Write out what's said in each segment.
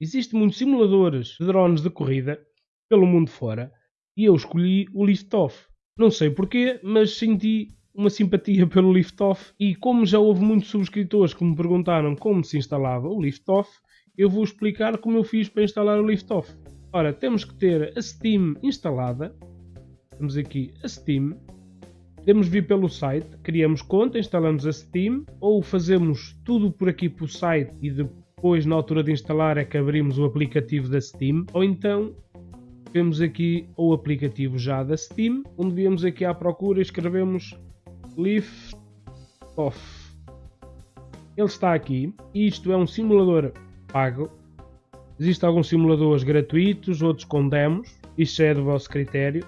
Existem muitos simuladores de drones de corrida pelo mundo fora e eu escolhi o Liftoff. Não sei porquê, mas senti uma simpatia pelo Liftoff e como já houve muitos subscritores que me perguntaram como se instalava o Liftoff, eu vou explicar como eu fiz para instalar o Liftoff. Ora, temos que ter a Steam instalada. Temos aqui a Steam. Podemos vir pelo site, criamos conta, instalamos a Steam ou fazemos tudo por aqui pelo site e depois na altura de instalar é que abrimos o aplicativo da Steam ou então temos aqui o aplicativo já da Steam, onde viemos aqui à procura e escrevemos Lift Off. Ele está aqui. Isto é um simulador pago. Existem alguns simuladores gratuitos, outros com demos. Isto é do vosso critério.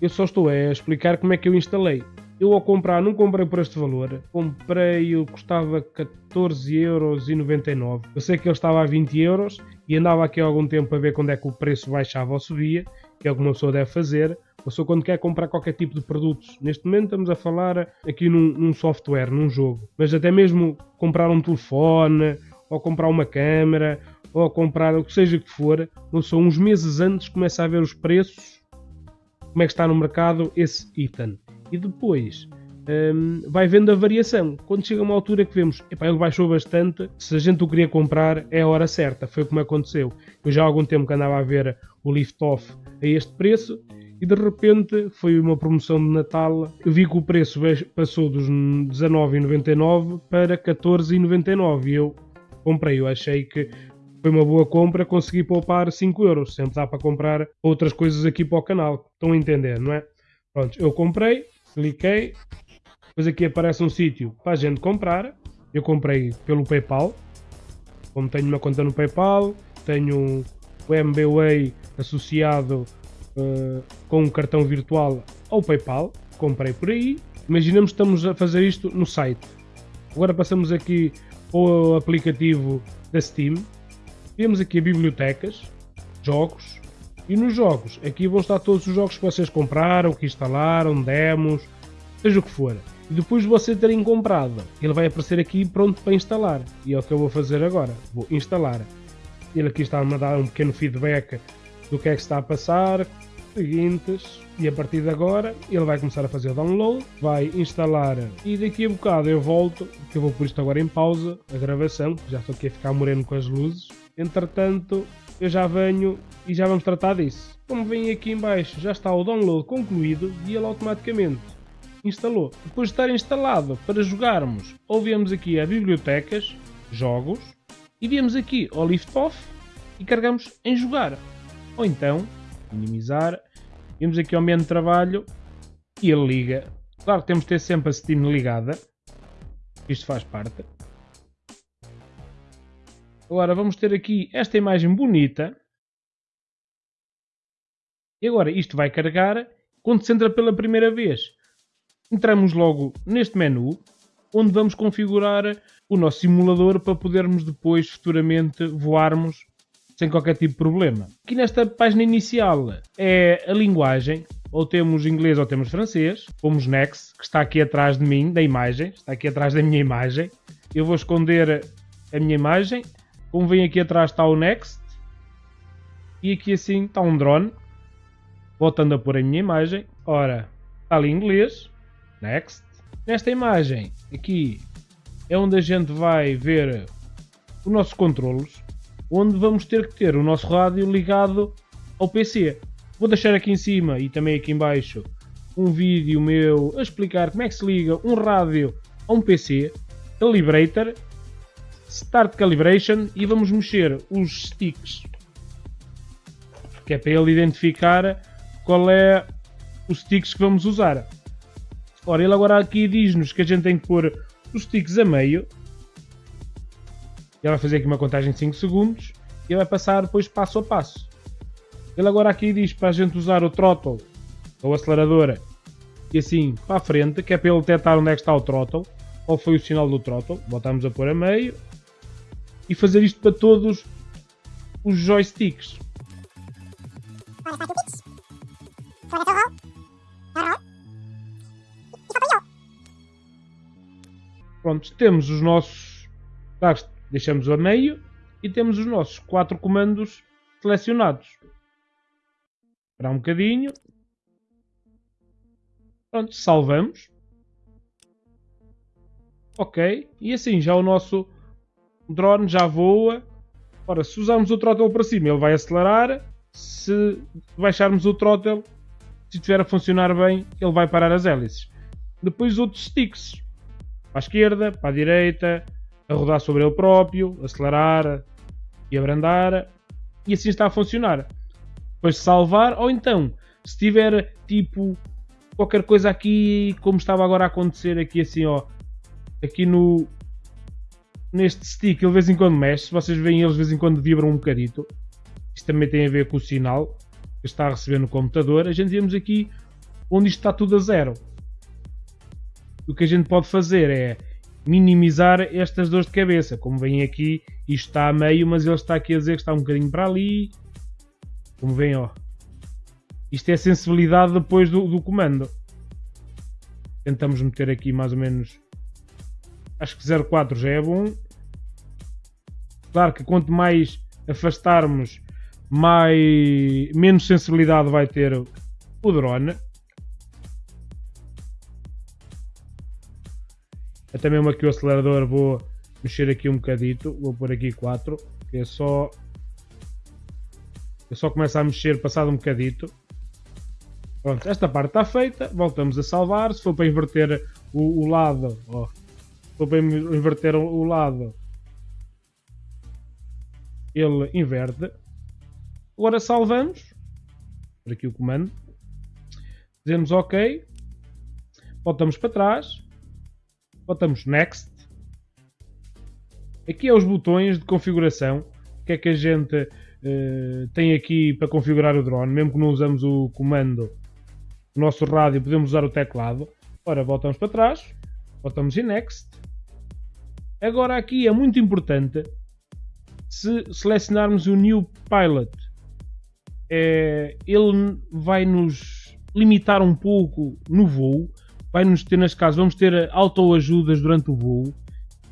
Eu só estou a explicar como é que eu instalei. Eu ao comprar, não comprei por este valor. Comprei, eu custava 14,99€. Eu sei que ele estava a 20€ euros e andava aqui há algum tempo a ver quando é que o preço baixava ou subia, que é o que uma pessoa deve fazer. Uma pessoa quando quer comprar qualquer tipo de produtos. Neste momento estamos a falar aqui num, num software, num jogo. Mas até mesmo comprar um telefone, ou comprar uma câmera, ou comprar o que seja que for, não são uns meses antes começa a ver os preços, como é que está no mercado esse item e depois um, vai vendo a variação. Quando chega uma altura que vemos, epá, ele baixou bastante, se a gente o queria comprar, é a hora certa. Foi como aconteceu. Eu já há algum tempo que andava a ver o Lift Off a este preço e de repente foi uma promoção de Natal. Eu vi que o preço passou dos 19,99 para 14,99 e eu comprei. Eu achei que foi uma boa compra, consegui poupar 5 euros. Sempre dá para comprar outras coisas aqui para o canal. Estão a entender, não é? Pronto, eu comprei, cliquei, depois aqui aparece um sítio para a gente comprar. Eu comprei pelo PayPal, como tenho uma conta no PayPal, tenho o MBWay associado uh, com um cartão virtual ao PayPal, comprei por aí. Imaginamos que estamos a fazer isto no site. Agora passamos aqui ao aplicativo da Steam. Temos aqui bibliotecas, jogos, e nos jogos, aqui vão estar todos os jogos que vocês compraram, que instalaram, demos, seja o que for. E depois de você terem comprado, ele vai aparecer aqui pronto para instalar. E é o que eu vou fazer agora. Vou instalar. Ele aqui está-me a dar um pequeno feedback do que é que está a passar. Seguintes. E a partir de agora ele vai começar a fazer o download, vai instalar e daqui a bocado eu volto, que eu vou por isto agora em pausa, a gravação, já estou aqui a ficar moreno com as luzes. Entretanto, eu já venho e já vamos tratar disso. Como vem aqui em baixo, já está o download concluído e ele automaticamente instalou. Depois de estar instalado para jogarmos, ou viemos aqui a bibliotecas, jogos, e viemos aqui ao lift off e carregamos em jogar. Ou então, minimizar, viemos aqui ao menu de trabalho e ele liga. Claro que temos de ter sempre a Steam ligada, isto faz parte. Agora vamos ter aqui esta imagem bonita. E agora isto vai carregar quando se entra pela primeira vez. Entramos logo neste menu, onde vamos configurar o nosso simulador para podermos depois futuramente voarmos sem qualquer tipo de problema. Aqui nesta página inicial é a linguagem, ou temos inglês ou temos francês. Pomos Next, que está aqui atrás de mim, da imagem, está aqui atrás da minha imagem. Eu vou esconder a minha imagem como vem aqui atrás está o Next. E aqui assim está um drone. Voltando a pôr a minha imagem. Ora, está ali em inglês. Next. Nesta imagem, aqui, é onde a gente vai ver os nossos controlos. Onde vamos ter que ter o nosso rádio ligado ao PC. Vou deixar aqui em cima e também aqui em baixo um vídeo meu a explicar como é que se liga um rádio a um PC. Calibrator Start Calibration e vamos mexer os sticks. Que é para ele identificar qual é os sticks que vamos usar. Ora, ele agora aqui diz-nos que a gente tem que pôr os sticks a meio. Ele vai fazer aqui uma contagem de 5 segundos e vai passar depois passo a passo. Ele agora aqui diz para a gente usar o throttle, ou aceleradora, e assim para a frente, que é para ele detectar onde é que está o throttle, qual foi o sinal do throttle. Voltamos a pôr a meio e fazer isto para todos os joysticks. Pronto, temos os nossos. Deixamos a meio e temos os nossos quatro comandos selecionados. Esperar um bocadinho. Pronto, salvamos. Ok, e assim já o nosso drone já voa. Ora, se usarmos o throttle para cima, ele vai acelerar. Se baixarmos o throttle, se estiver a funcionar bem, ele vai parar as hélices. Depois outros sticks. Para a esquerda, para a direita, a rodar sobre ele próprio, acelerar e abrandar. E assim está a funcionar. Depois salvar, ou então, se tiver tipo qualquer coisa aqui, como estava agora a acontecer aqui assim, ó, aqui no neste stick, ele de vez em quando mexe, vocês veem eles de vez em quando vibram um bocadito. Isto também tem a ver com o sinal que está a receber no computador. A gente vemos aqui onde isto está tudo a zero. O que a gente pode fazer é minimizar estas dores de cabeça. Como veem aqui, isto está a meio, mas ele está aqui a dizer que está um bocadinho para ali. Como veem, ó. Isto é a sensibilidade depois do, do comando. Tentamos meter aqui mais ou menos Acho que 0.4 já é bom. Claro que quanto mais afastarmos, mais, menos sensibilidade vai ter o drone. Até mesmo aqui o acelerador vou mexer aqui um bocadito. Vou pôr aqui 4. Que é só. Eu só começo a mexer passado um bocadito. Pronto, esta parte está feita. Voltamos a salvar. Se for para inverter o, o lado, ó, para inverter o lado, ele inverte. Agora salvamos. Por aqui o comando. Dizemos OK. Voltamos para trás. Voltamos Next. Aqui é os botões de configuração. O que é que a gente uh, tem aqui para configurar o drone? Mesmo que não usamos o comando, o nosso rádio, podemos usar o teclado. Ora, voltamos para trás. Voltamos em Next. Agora aqui é muito importante se selecionarmos o New Pilot. É, ele vai nos limitar um pouco no voo. Vai nos ter, neste caso, vamos ter autoajudas durante o voo.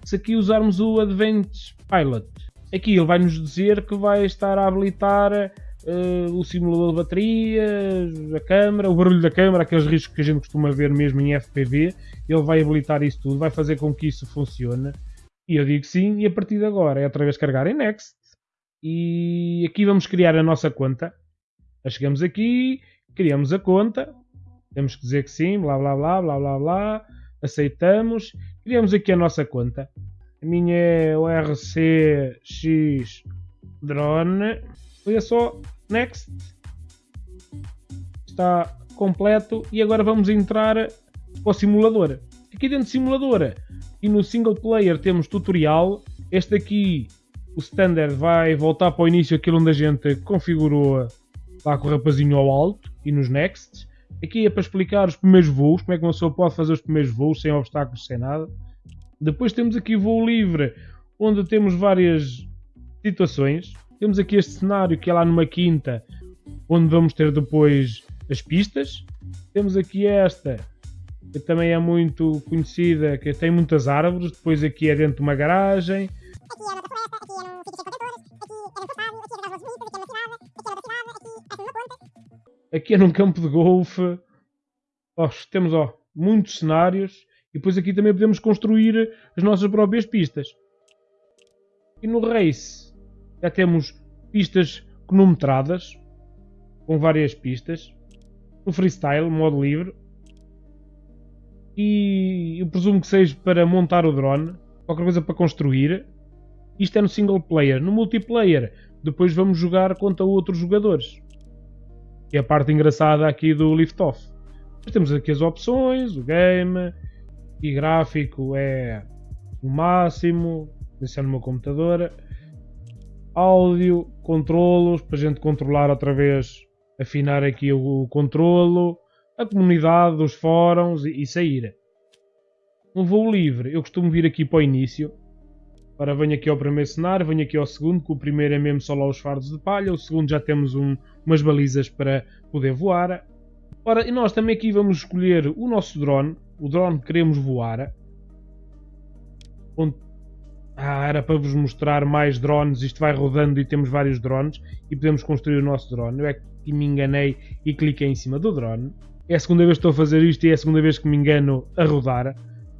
Se aqui usarmos o Advanced Pilot, aqui ele vai nos dizer que vai estar a habilitar uh, o simulador de baterias, a câmera, o barulho da câmera, aqueles riscos que a gente costuma ver mesmo em FPV. Ele vai habilitar isso tudo, vai fazer com que isso funcione. E eu digo sim, e a partir de agora é outra vez carregar em Next. E aqui vamos criar a nossa conta. chegamos aqui, criamos a conta. Temos que dizer que sim, blá blá blá blá blá blá. Aceitamos. Criamos aqui a nossa conta. A minha é o RCX Drone. Olha só, Next. Está completo. E agora vamos entrar para o simulador. Aqui dentro do simulador e no single player temos tutorial. Este aqui, o standard, vai voltar para o início aquilo onde a gente configurou lá com o rapazinho ao alto e nos next. Aqui é para explicar os primeiros voos, como é que uma pessoa pode fazer os primeiros voos sem obstáculos, sem nada. Depois temos aqui voo livre, onde temos várias situações. Temos aqui este cenário que é lá numa quinta, onde vamos ter depois as pistas. Temos aqui esta, que também é muito conhecida, que tem muitas árvores, depois aqui é dentro de uma garagem. Aqui é num campo de golfe. Oh, temos ó, muitos cenários e depois aqui também podemos construir as nossas próprias pistas. E no race já temos pistas cronometradas com várias pistas. No freestyle, modo livre, e eu presumo que seja para montar o drone, qualquer coisa para construir. Isto é no single player. No multiplayer, depois vamos jogar contra outros jogadores. Que é a parte engraçada aqui do Liftoff. Temos aqui as opções, o game, e gráfico é o máximo, isso é no meu computador. Áudio, controlos, para a gente controlar outra vez, afinar aqui o controlo a comunidade, os fóruns e, e sair. Um voo livre, eu costumo vir aqui para o início. Ora, venho aqui ao primeiro cenário, venho aqui ao segundo, que o primeiro é mesmo só lá os fardos de palha, o segundo já temos um, umas balizas para poder voar. Ora, e nós também aqui vamos escolher o nosso drone, o drone que queremos voar. Onde Ah, era para vos mostrar mais drones. Isto vai rodando e temos vários drones e podemos construir o nosso drone. Eu é que me enganei e cliquei em cima do drone. É a segunda vez que estou a fazer isto e é a segunda vez que me engano a rodar.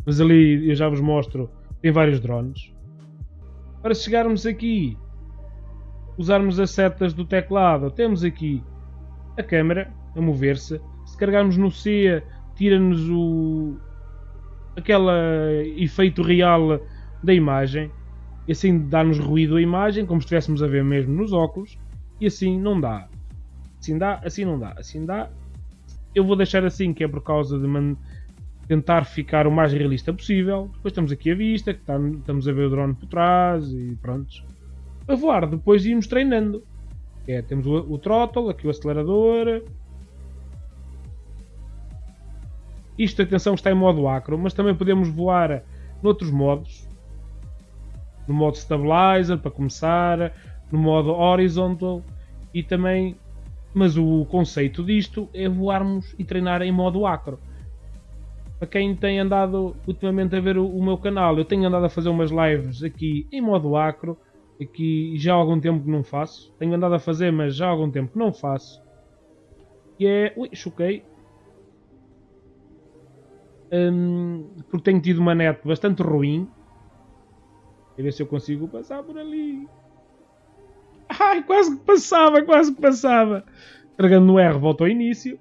Mas ali eu já vos mostro, tem vários drones. Para chegarmos aqui, usarmos as setas do teclado, temos aqui a câmera a mover-se. Se carregarmos no C, tira-nos o aquele efeito real da imagem. E assim dá-nos ruído a imagem, como se estivéssemos a ver mesmo nos óculos. E assim não dá. Assim dá, assim não dá. Assim dá. Eu vou deixar assim, que é por causa de tentar ficar o mais realista possível. Depois temos aqui a vista, que está, estamos a ver o drone por trás e pronto. A voar, depois irmos treinando. É, temos o, o throttle, aqui o acelerador, Isto, atenção, está em modo acro, mas também podemos voar noutros modos. No modo stabilizer, para começar, no modo horizontal e também. Mas o conceito disto é voarmos e treinar em modo acro. Para quem tem andado ultimamente a ver o, o meu canal, eu tenho andado a fazer umas lives aqui em modo acro. Aqui já há algum tempo que não faço. Tenho andado a fazer, mas já há algum tempo que não faço. E é. Ui, choquei um, porque tenho tido uma net bastante ruim. A ver se eu consigo passar por ali. Ai, quase que passava, quase que passava. Carregando no R, volta ao início.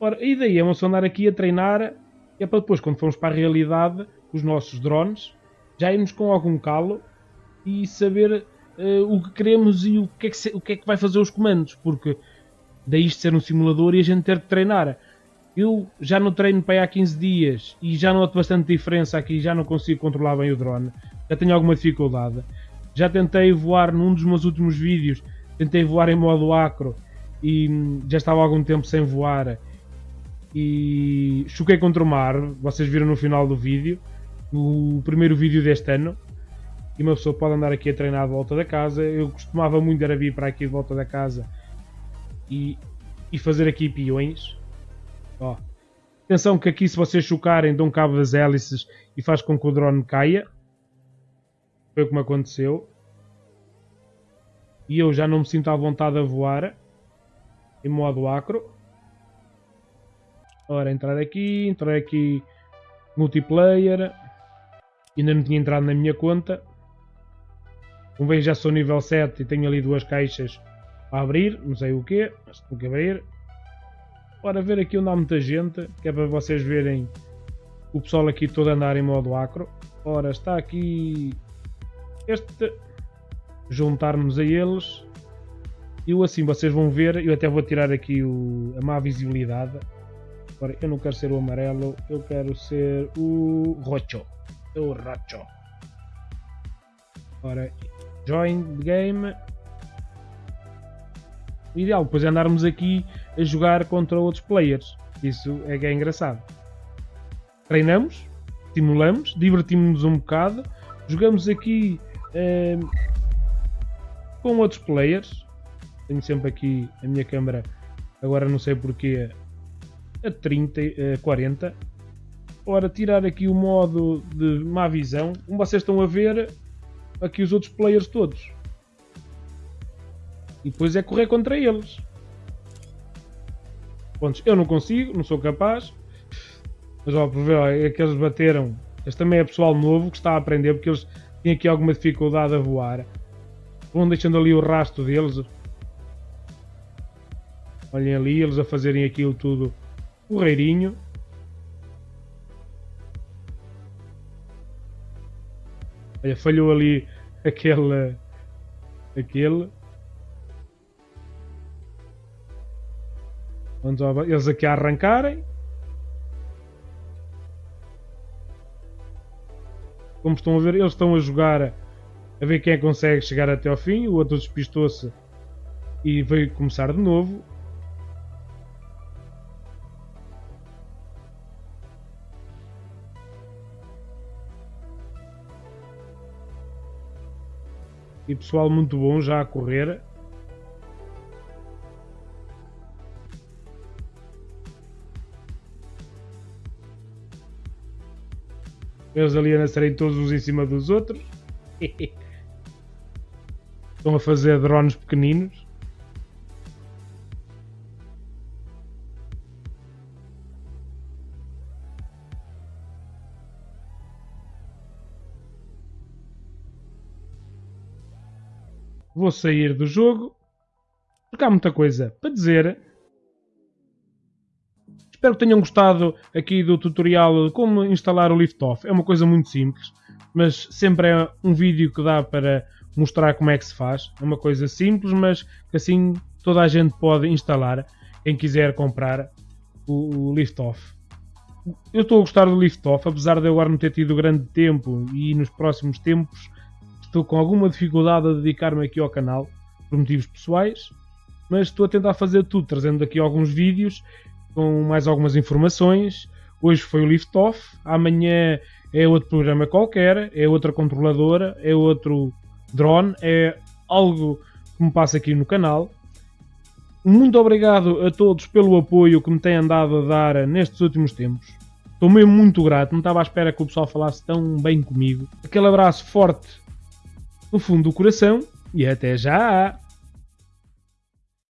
Ora, a ideia é uma andar aqui a treinar. É para depois, quando formos para a realidade, os nossos drones, já irmos com algum calo e saber uh, o que queremos e o que, é que se, o que é que vai fazer os comandos. Porque daí isto ser um simulador e a gente ter que treinar. Eu já no treino para aí há 15 dias e já noto bastante diferença aqui, já não consigo controlar bem o drone, já tenho alguma dificuldade. Já tentei voar num dos meus últimos vídeos, tentei voar em modo acro e já estava algum tempo sem voar e choquei contra o mar, vocês viram no final do vídeo, no primeiro vídeo deste ano. E uma pessoa pode andar aqui a treinar de volta da casa. Eu costumava muito era vir para aqui de volta da casa e, e fazer aqui peões Ó. Atenção que aqui se vocês chocarem dão cabo das hélices e faz com que o drone caia. Foi como aconteceu. E eu já não me sinto à vontade a voar. Em modo acro. Ora, entrar aqui, entrar aqui multiplayer. Ainda não tinha entrado na minha conta. Como bem já sou nível 7 e tenho ali duas caixas a abrir, não sei o que, mas tenho que abrir. Ora, ver aqui onde há muita gente, que é para vocês verem o pessoal aqui todo andar em modo acro. Ora, está aqui este, juntarmos a eles. Eu assim vocês vão ver, eu até vou tirar aqui o, a má visibilidade. Ora, eu não quero ser o amarelo, eu quero ser o rocho. O rocho. Ora, join the game. O ideal depois é andarmos aqui a jogar contra outros players. Isso é que é engraçado. Treinamos, estimulamos, divertimos-nos um bocado, jogamos aqui eh, com outros players. Tenho sempre aqui a minha câmera, agora não sei porquê, a 30, a 40. Ora, tirar aqui o modo de má visão, como vocês estão a ver, aqui os outros players todos. E depois é correr contra eles. Pontos. Eu não consigo, não sou capaz. Mas ó, por ver, é que eles bateram. Este também é pessoal novo que está a aprender porque eles têm aqui alguma dificuldade a voar. Vão deixando ali o rastro deles. Olhem ali, eles a fazerem aquilo tudo correirinho. Olha, falhou ali aquele. aquele. Eles aqui a arrancarem. Como estão a ver, eles estão a jogar a ver quem é consegue chegar até ao fim. O outro despistou-se e veio começar de novo. E pessoal muito bom já a correr. Eles ali a nascerem todos uns em cima dos outros. Estão a fazer drones pequeninos. Vou sair do jogo. Porque há muita coisa para dizer. Espero que tenham gostado aqui do tutorial de como instalar o Liftoff. É uma coisa muito simples, mas sempre é um vídeo que dá para mostrar como é que se faz. É uma coisa simples, mas que assim toda a gente pode instalar, quem quiser comprar o, o Liftoff. Eu estou a gostar do Liftoff, apesar de eu agora não ter tido grande tempo e nos próximos tempos estou com alguma dificuldade a dedicar-me aqui ao canal, por motivos pessoais, mas estou a tentar fazer tudo, trazendo aqui alguns vídeos com mais algumas informações. Hoje foi o Liftoff, amanhã é outro programa qualquer, é outra controladora, é outro drone, é algo que me passa aqui no canal. Muito obrigado a todos pelo apoio que me têm andado a dar nestes últimos tempos. Estou mesmo muito grato, não estava à espera que o pessoal falasse tão bem comigo. Aquele abraço forte no fundo do coração e até já!